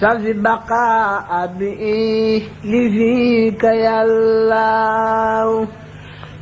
سل بقاء بي لفيك يا الله.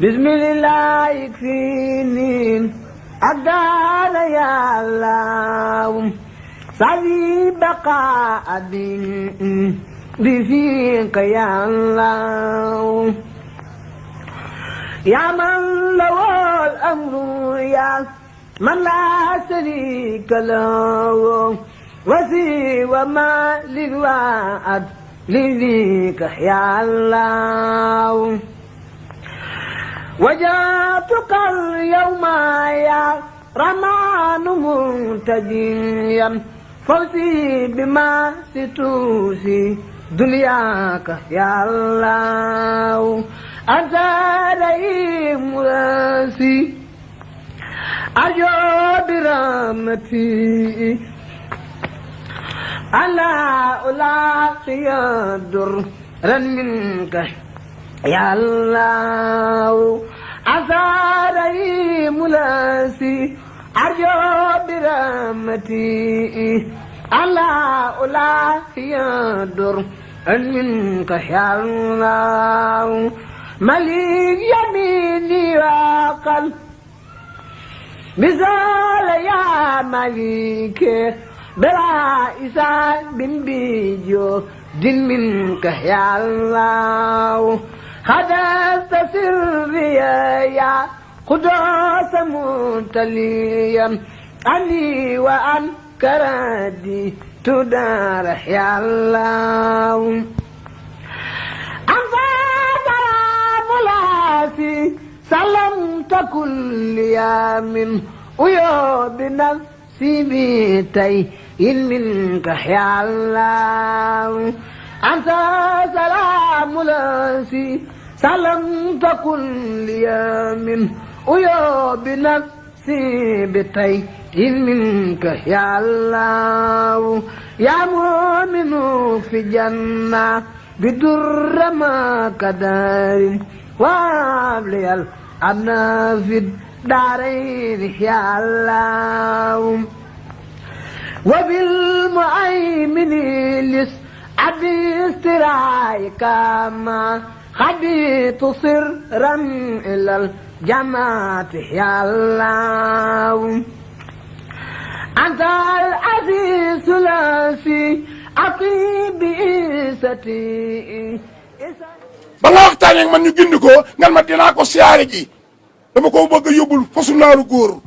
بسم الله يكفيني. أقدار يا الله. سل بقاء بي لفيك يا الله. يا من له الأمر يا من لا شريك له. وسوى ما للوعد لذيك يا الله. وجاتك اليوم يا رمان منتجيا. فوزي بما ستوسي دنياك يا الله. أنت رئيم راسي أجو برحمتي ألا ألاقي درا منك يا الله. أنت رئيم راسي أجو برحمتي ألا ألاقي درا منك يا الله. مليك يميني وقل مثال يا مليك بلا إسان بن بيجو دين منك يا الله. خدست سري يا قدوس متليا عني وعن كردي تدار يا الله. أنت سلام لاسي سلمت كل يوم. ويوم نفسي بيتي إن منك الله. أنت سلام لاسي سلمت كل يوم ويوم نفسي بيتي. إن منك يا الله. يا مؤمن في جنة بدر ما كدار وابلي الأمن في الدارين يا الله وبالمؤمن لس عبي استرايك ما خبيت سرا إلى الجماعة يا الله أنت العزيز الأسي أطيب إيستي ba nga waxtaanee ak man ñu gindi ko ngal ma dinaa ko siyaare ji dama ko bëgg a yóbbul fasu naaru góor.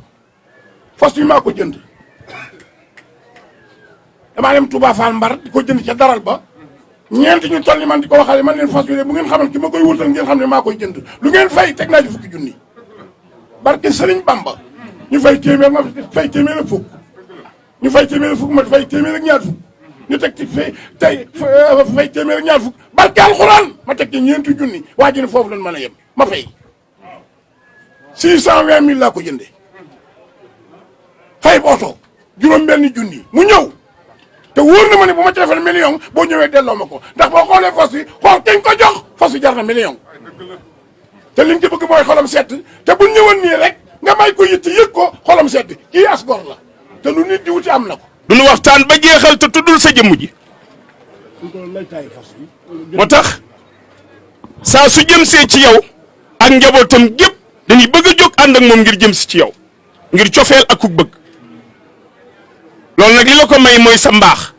fas yi maa ko jënd. damaa dem Touba Fall Mbar di ko jënd ca daral ba. ñeenti ñu toll ni man di ko waxale man leen fas bi de bu ngeen xamal ki ma koy wutal ngeen xam ne maa koy jënd. lu ngeen fay teg naa ci fukki junni. barke Sëriñ Bamba. ñu fay téeméer ma fay téeméer ak fukk. ñu fay téeméer ak fukk ma fay téeméer ak ñaar fukk. ñu teg ci fay tey fay téeméer ak ñaar fukk. barke alxuraan ma teg ci ñeenti junni. waa ji ne foofu lañ mën a yem. ma fay six cent vingt mille laa ko jëndee fay oto juróom benni junni mu ñëw. te wóor na ma ne million boo ñëwee delloo ma ndax boo xoolee fas yi xool ko jox fas yi million. te liñ ci bëgg mooy xolam sedd te bu ñëwoon nii rek nga may ko yitt yëg ko xolam la lu nit di wuti am waxtaan ba tuddul sa ji. su jëm ci yow ak dañuy bëgg a ànd ak moom ngir jëm ci yow ngir cofeel ak ku bëgg. Loolu nag li la ko may mooy sa mbaax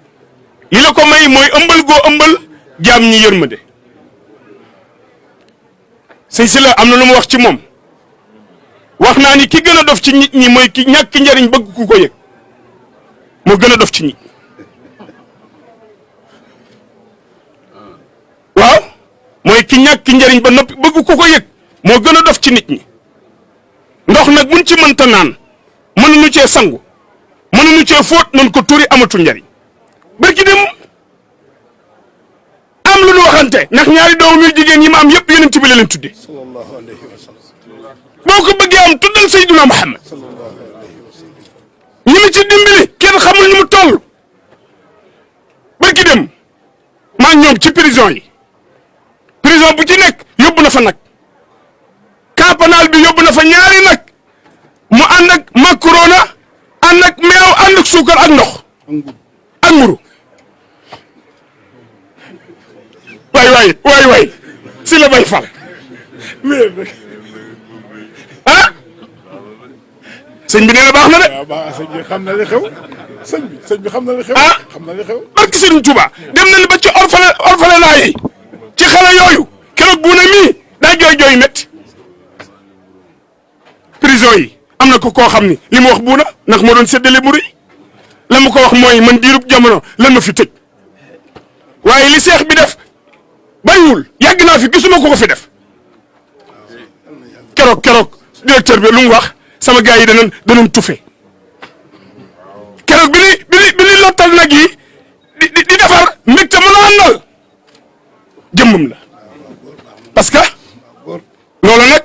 li la ko may mooy ëmbal goo ëmbal jaam ñi yërmande. Sëñ si na lu mu wax ci moom. Wax naa ni ki gën a dof ci nit ñi mooy ki ñàkk njariñ bëgg ku ko yëg. Moo gën a dof ci nit waaw? Mooy ki ñàkk njariñ ba noppi bëgg ku ko yëg moo gën a dof ci nit ñi ndox nag buñ ci mënta naan mënuñu cee sangu mënuñu cee fóot mën ko turi amatul njariñ. Barki dem am lu ñu waxante ndax ñaari doom yu jigéen yi ma am yëpp yonent bi la leen tudde. Boo ko bëggee am tuddal Seydina Muhammad. Ñi ma ci dimbali kenn xamul ni mu toll. Barki dem maa ñoom ci prison yi. Prison bu ci nekk yóbbu na fa nag campanal bi yóbbu na fa ñaari nag mu ànd ak macarona ànd ak meew ànd ak suukar ak ndox ak mburu waay waay waay si la bay fal ah sëñ bi nee na baax na de waaw sëñ bi xam na li xew sëñ bi sëñ bi xam na li xew Ah. xam na li xew barki Sëriñ Tuuba dem nañu ba ci orphelin orphelinat yi ci xale yooyu keroog bu ne mii daa jooy jooy métti prison yi. Am na ko koo xam ni li mu wax buuna ndax moo doon séddale la ma ko wax mooy man diirub jamono lan ma fi tëj. Waaye li seex bi def bàyyiwul yàgg naa fi gisuma ko ko fi def. Keroog keroog directeur bi lu mu wax sama gars yi danañ danañ tufe. Keroog bi ni bi ni bi ni lottal nag yi di di di defar mbégte mën a àndal. Jëmmam la. Parce que loolu nag ah dan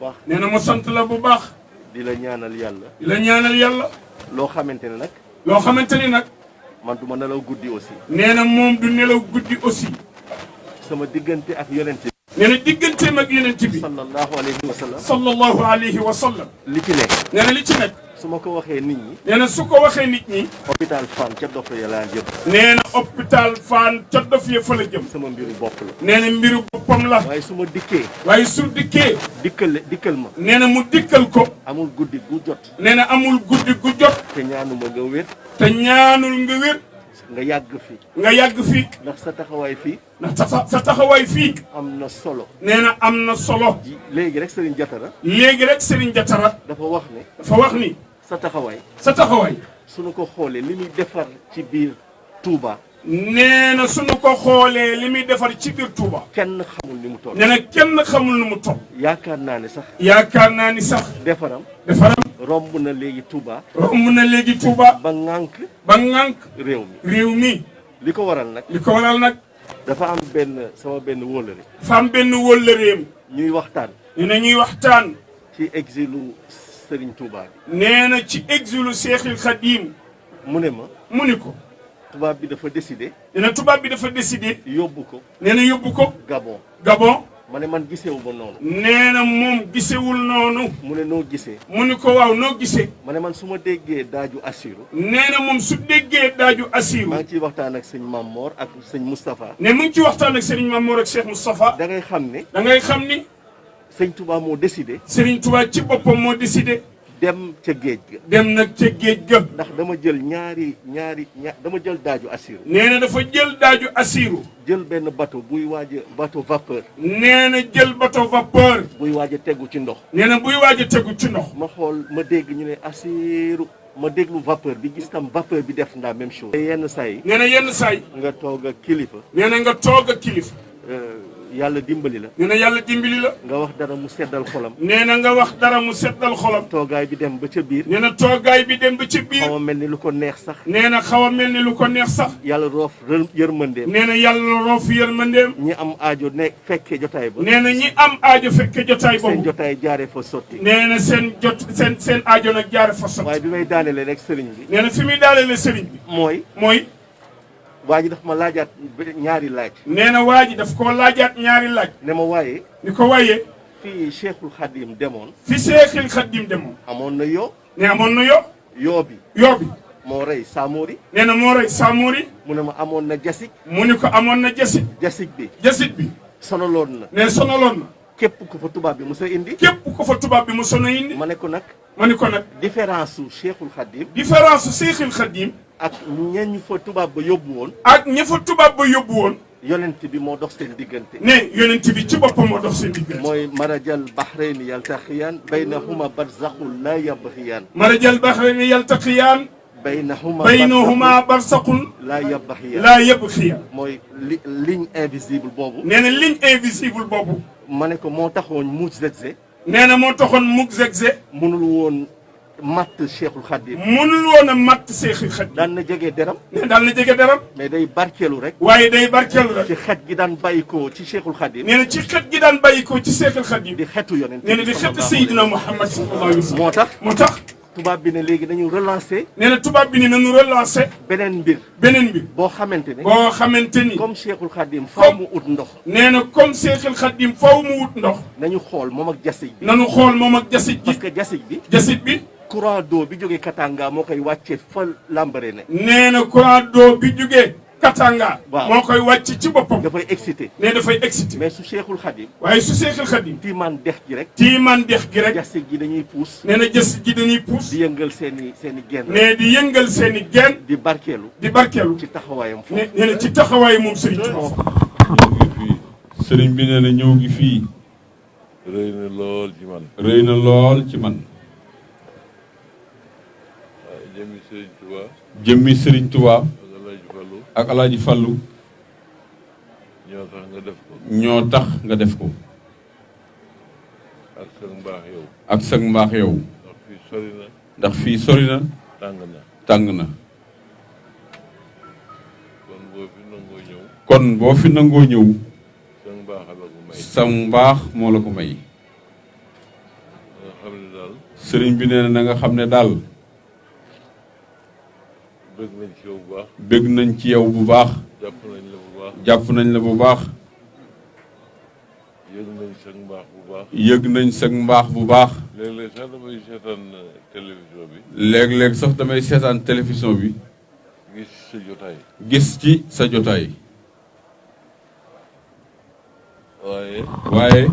baax. Nee na ma sant la bu baax. Di la ñaanal yàlla. Di la ñaanal yàlla. Loo xamante ne nag. Loo xamante ni nag. Man du ma nelaw guddi aussi. Nee na moom du nelaw guddi aussi. Sama diggante ak yonent bi. Nee na digganteem ak yonent bi. Sallallahu alayhi wa sallam. Sallallahu alayhi wa sallam. Li ci nekk. Nee na li ci nekk. Su ma ko waxee nit ñi. Nee na su ko waxee nit ñi. Hôpital Fann ca dof ya laa jëm. Nee na hôpital Fann ca dof ya fa la jëm. Sama mbiru bopp la. Nee na mbiru boppam la. Waaye su ma dikkee. Waaye su dikkee. Dikkal dikkal ma. Nee na mu dikkal ko. Amul guddi gu jot. Nee na amul guddi gu jot. Te ñaanuma nga wér. Te ñaanul nga wér. Nga yàgg fi. Nga yàgg fii ndax sa taxawaay fii ndax sa sa taxawaay fii. am na solo. Nee na am na solo. Léegi rek Jatara. Léegi rek Jatara dafa wax ne dafa wax ni sa taxawaay. Sa taxawaay. Suñu ko xoolee li muy defar ci biir Touba. Nee na suñu ko xoolee li muy defar ci biir Touba. Kenn xamul ni mu toll. Nee na kenn xamul nu mu toll. Yaakaar naa ne sax yaakaar naa ni sax defaram defaram romb na léegi Touba. romb na léegi Touba. Ba ŋànk ba ŋànk réew mi. réew mi. Li ko waral nag li ko waral nag dafa am benn sama benn wóllëre. dafa am benn wóllëreem. Ñuy waxtaan. Ñu ne ñuy waxtaan. Ci exilu Serigne Touba bi. Nee na ci exilu Seexil Xadiim mu ne ma mu ni ko tubaab bi dafa décidé nee na tubaab bi dafa décidé yóbbu ko nee na yóbbu ko Gabon. Gabon. Ma ne man gisewu ma noonu. Nee na moom gisewul noonu. Mu ne noo gisee? Mu ni ko waaw noo gisee? Ma ne man su ma déggee daaju assiru nee na moom su déggee daaju asiru maa ngi ciy waxtaan ak sëñ Mamor ak sëñ Moustapha. Ne mu ngi ci waxtaan ak Serigne Mamour ak Cheikh Moustapha. Da ngay xam ne da ngay xam ni sëñ Touba moo décidé Serigne Touba ci boppam moo décidé dem ca géej ga. dem nag ca géej ga. Ndax dama jël ñaari ñaari ña dama jël daaju assiru nee na dafa jël daaju asiru jël benn bateau buy waaj a bateau vapeur. Nee na jël bateau vapeur. Buy waaj a tegu ci ndox. Nee na buy waaj a tegu ci ndox. Ma xool ma dégg ñu ne assiru ma déglu vapeur bi gis tam vapeur bi def ndaa même chose. Yenn saa yi. Nee na yenn saay nga toog ak kilifa. Nee na nga toog ak kilifa yàlla dimbali la. nee na yàlla dimbali la. nga wax dara mu seddal xolam. nee na nga wax dara mu seddal xolam. toogaay bi dem ba ca biir. nee na toogaay bi dem ba ci biir. xaw a mel ni lu ko neex sax. nee na xaw a mel ni lu ko neex sax. yàlla roof yërmandeem. nee na yàlla roof yërmandeem. ñi am aajo ne fekkee jotaay ba. nee na ñi am aajo fekke jotaay seen boobu jotaay jaaree fa sotti. nee na seen jot seen seen aajo nag jaare fa sotti. waaye bi may daanelee rek sëriñ bi. nee na fi muy daaleele sëriñ bi. mooy mooy waa ji daf ma laajaat ñaari laaj nee na waa ji daf ko laajaat ñaari laaj ne ma waaye ni ko waaye fii Cheikhul Khadim demoon fi Seexil Xaddim demoon amoon na yoo ne amoon na yo yoo bi yoo bi moo rey Samori nee na moo rey Samori mu ne ma amoon na jasik mu ni ko amoon na jasit jasik bi jasit bi sonaloon na ne sonaloon na képp ku fa tubaab bi mos a indi képp ko fa tubaab bi mu sono indi ma ne ko nag ma ni ko nag différence su Cheikhul Khadim différence su Seexil Xaddim ak ñeñ fa tubaab ba yóbbu woon. ak ña fa tubaab ba yóbbu woon. yonent bi moo dox seen diggante. ne yonent bi ci boppam moo dox seen diggante. mooy marajal bahrayni yaltaqiyaan baynahuma barzakhun la yabghiyaan marajal bahrayni yaltaqiyaan baynahuma baynahuma barsaqun la yabghiyaan laa yabxiyaan mooy li ligne invisible boobu. nee na ligne invisible boobu. ma ne ko moo taxoon mu zegze nee na moo taxoon mug zegze mënul woon مات الشيخ الخديب منلون مات الشيخ الخديب دان نجيغي درام دان نجيغي درام مي داي باركيلو ريك واي داي باركيلو ريك تي خيت جي دان بايكو تي شيخ الخديب نينا تي بايكو تي شيخ دي خيتو يونت نينا دي خيت سيدنا محمد صلى الله عليه وسلم موتاخ موتاخ توباب بي ني ليغي دانيو ريلانسي نينا توباب بي ني نانو ريلانسي بنين بير بنين بير بو خامنتيني بو خامنتيني كوم شيخ الخديم فاو مو اوت ندوخ نينا شيخ الخديم فاو مو اوت ندوخ نانيو خول مومك جاسيج بي نانو خول مومك جاسيج courant d'eau bi Katanga moo koy wàccee fa lambare ne nee na courant d'eau bi Katanga Waaw. moo koy wàcc ci boppam. Dafay excité. Ne dafay excité. Mais su Cheikhul Khadim waaye su Seexul Xadim tiimaan dex gi rek tiimaan dex gi rek jasig gi dañuy puus nee na jasit ji dañuy puus di yëngal seeni seeni genn ne di yëngal seen i geen di barkeelu di barkeelu ci taxawaayam foofu. ne nee na ci taxawaayu moom Serigne ñëw gi fii sëriñ bi nee na ñëw gi fii. Rëy na lool ci man. Rëy na lool ci man jëmmi sëriñ Tuubaa ak Alaaji Fallu. Ñoo tax nga def ko. Ñoo tax nga def ko. Ak sa mbaax yow. Ak sag mbaax yow. Ndax fii sori na. Tàng na. Tàng na. Kon boo fi nangoo ñëw. Kon boo fi nangoo ñëw. Sa mbaax la ko may. Sa mbaax moo la ko may. Nga xam ne daal sëriñ bi nee na na nga xam ne daal bëgg nañ ci yow bu baax. Bëgg nañ ci yow bu baax. Jàpp nañ la bu baax. Jàpp nañ la bu baax. Yëg nañ sa mbaax bu baax. Yëg nañ sag mbaax bu baax. Léeg-léeg sax damay seetaan euh, télévision bi. Léeg-léeg sax damay seetaan télévision bi. Gis sa jotaay. Gis ci sa jotaay. Waaye waaye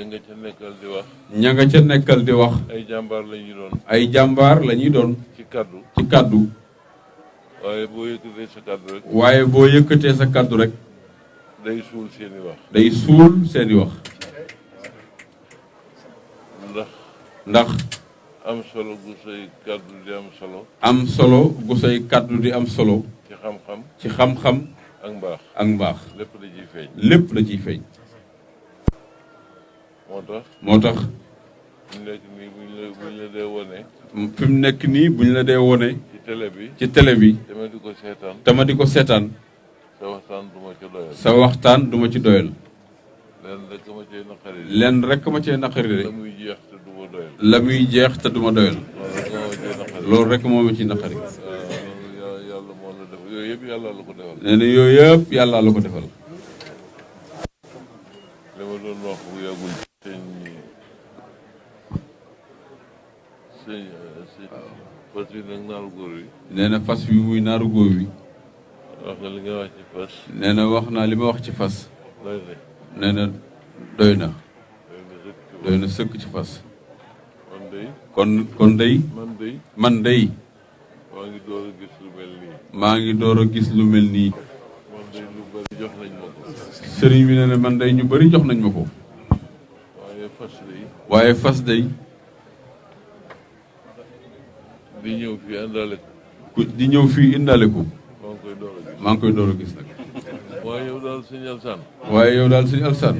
ña nga ca nekkal di wax. ña nga ca nekkal di wax. Ay jàmbaar la ñu doon. Ay jàmbaar la ñuy doon. Ci kaddu. Ci kàddu waaye boo yëkkatee sa kaddu rek. Waaye boo yëkkatee sa kàddu rek. Day suul seeni wax. Day suul seeni wax. Ndax ndax am solo gu say kaddu di am solo. am solo gu say kàddu di am solo. Ci xam-xam. Ci xam-xam. Ak mbaax. Ak mbaax. Lépp la ciy feeñ. Lépp la ciy feeñ. Moo tax moo tax. Mu nekk nii buñ la buñ la dee wone. Fi mu nekk wone. Ci télé bi. Ci télé bi. Dama di ko seetaan. Tama di ko seetaan. Sa waxtaan duma ci doyal. Leen rek ma cee naqari. De la muy jeex te duma doyal. Loolu rek moo ma ci naqari. Nee na yooyu yëpp yàlla la ko defal fas yi nag naaru góor yi nee na fas wi muy naaru góor wi. Wax nga li nga wax ci fas. Nee na wax naa li ma wax ci fas. Doy na. Nee na doy na. Doy na sëkk ci fas. man day kon kon day man day man day maa ngi door a gis lu mel nii. Maa ngi door a gis lu mel nii. Man day lu bari jox nañ ma ko. Sëriñ bi nee na man day ñu bari jox nañ ma ko. Waaye fas day waaye fas day di ñëw fii àndaale ko. Ku di ñëw fii indaale ko. Maa ngi koy door a gis. Nag. Waaye yow daal sëñ Alsaan. Waaye yow daal suñu alsaan.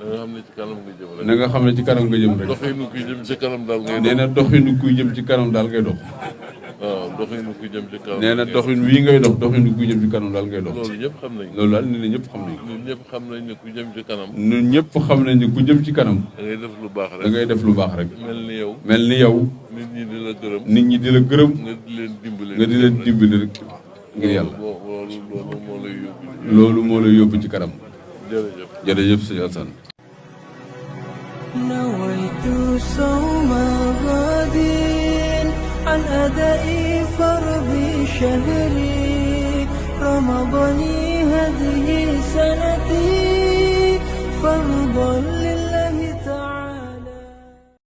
Da nga xam ne ci kanam nga jëm rek. Na nga xam ne ci kanam nga jëm rek. Doxinu kuy jëm ci kanam daal ngay nee na doxinu kuy jëm ci kanam daal ngay dox. Waaw doxinu kuy jëm ci kanam nee na doxin wii ngay dox doxinu kuy jëm ci kanam daal ngay dox. Loolu ñëpp xam nañ loolu daal nee na ñëpp xam nañ ko ñun ñëpp xam nañ ne ku jëm ci kanam. Ñun ñëpp xam nañ ne ku jëm ci kanam. Da ngay def lu baax da rek ngay def lu baax rek. Mel ni yow. Mel ni yow nit ñi di la gërëm. nit ñi di la gërëm. nga di leen dimbali nga di leen dimbali rek ngir yàlla. loolu moo lay yóbbu ci loolu moo lay yóbbu ci kanam. jërëjëf jërëjëf sëñ Alassane. نويت صوم غد عن أداء فرض شهري رمضان هذه سنتي فارض